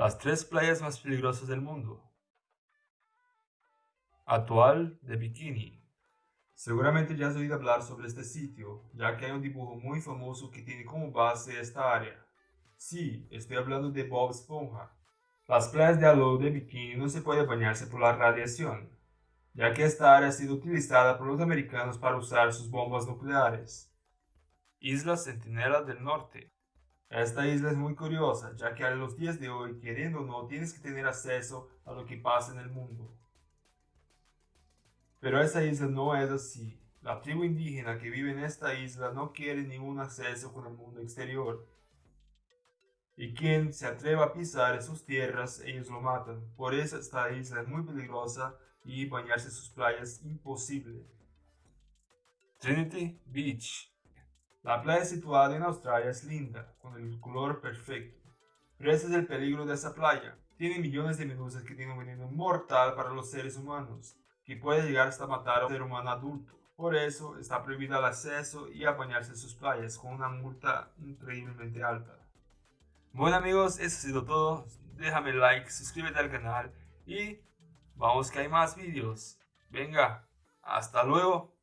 Las tres playas más peligrosas del mundo. Actual de Bikini. Seguramente ya has oído hablar sobre este sitio, ya que hay un dibujo muy famoso que tiene como base esta área. Sí, estoy hablando de Bob Esponja. Las playas de Alo de Bikini no se puede bañarse por la radiación, ya que esta área ha sido utilizada por los americanos para usar sus bombas nucleares. Isla Centinela del Norte. Esta isla es muy curiosa, ya que a los días de hoy, queriendo o no, tienes que tener acceso a lo que pasa en el mundo. Pero esta isla no es así. La tribu indígena que vive en esta isla no quiere ningún acceso con el mundo exterior. Y quien se atreva a pisar sus tierras, ellos lo matan. Por eso esta isla es muy peligrosa y bañarse en sus playas imposible. Trinity Beach la playa situada en Australia es linda, con el color perfecto. Pero ese es el peligro de esa playa. Tiene millones de medusas que tienen un veneno mortal para los seres humanos, que puede llegar hasta matar a un ser humano adulto. Por eso está prohibido el acceso y a bañarse en sus playas con una multa increíblemente alta. Bueno amigos, eso ha sido todo. Déjame like, suscríbete al canal y vamos que hay más vídeos. Venga, hasta luego.